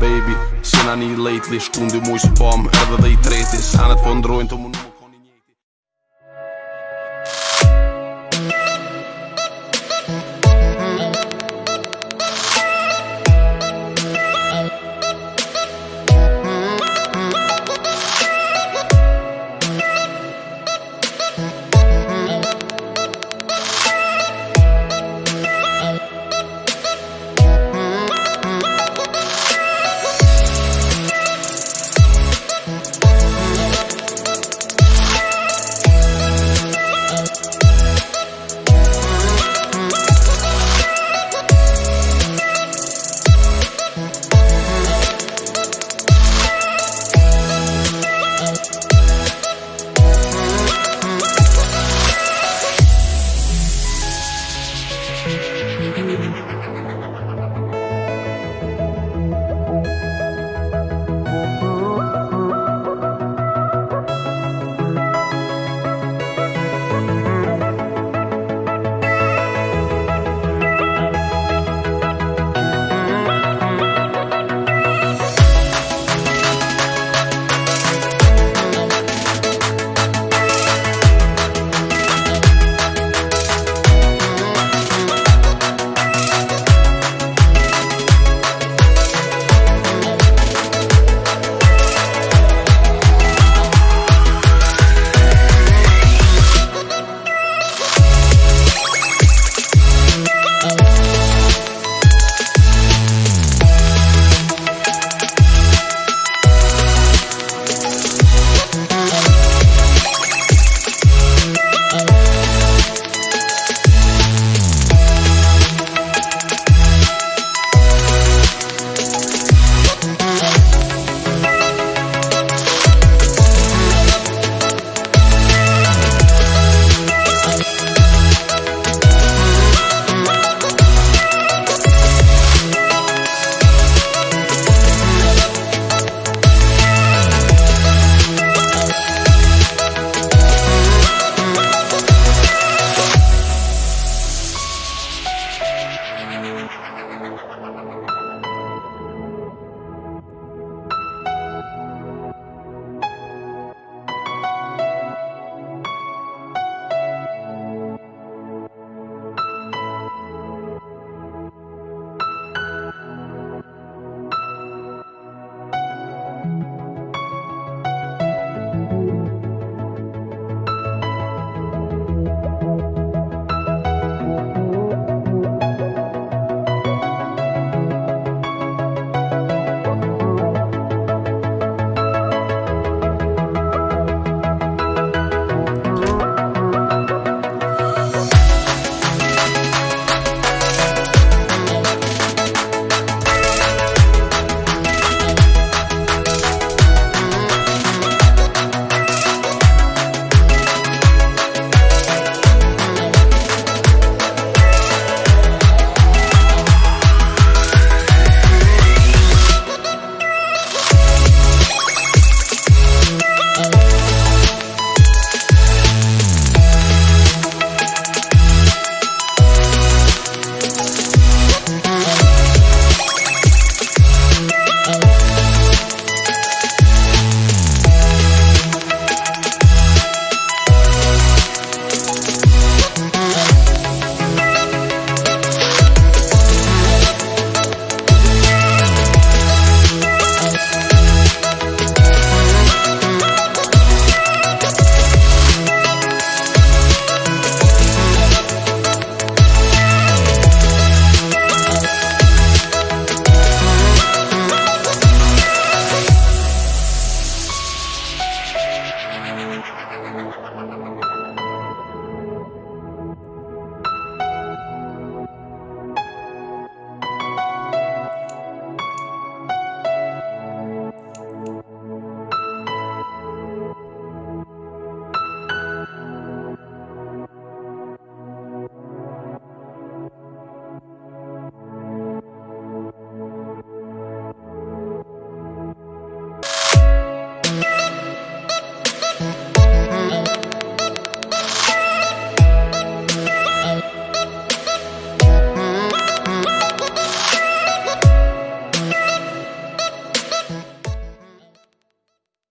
baby Sena një lately, shkundi mu i s'pom Edhe dhe i treti, sanet po ndrojnë të munu you.